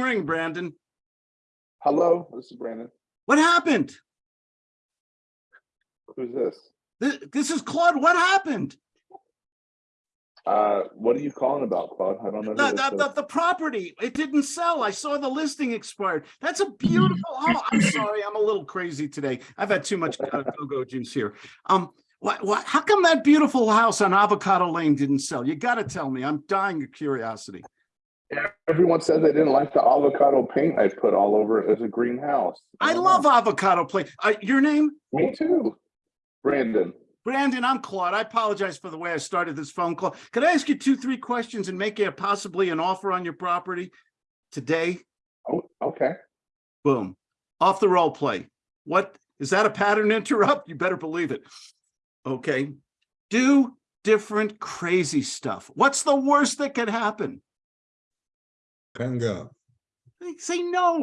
ring, Brandon. Hello, this is Brandon. What happened? Who's this? This, this is Claude. What happened? Uh, what are you calling about, Claude? I don't know. The, the, the, the property, it didn't sell. I saw the listing expired. That's a beautiful, oh, I'm sorry, I'm a little crazy today. I've had too much uh, go-go juice here. Um, what, what, how come that beautiful house on Avocado Lane didn't sell? You gotta tell me. I'm dying of curiosity. Everyone said they didn't like the avocado paint I put all over it as a greenhouse. I don't love know. avocado paint. Uh, your name? Me too. Brandon. Brandon, I'm Claude. I apologize for the way I started this phone call. Could I ask you two, three questions and make you possibly an offer on your property today? Oh, okay. Boom. Off the role play. What, is that a pattern interrupt? You better believe it. Okay. Do different crazy stuff. What's the worst that could happen? Hang up. Say no.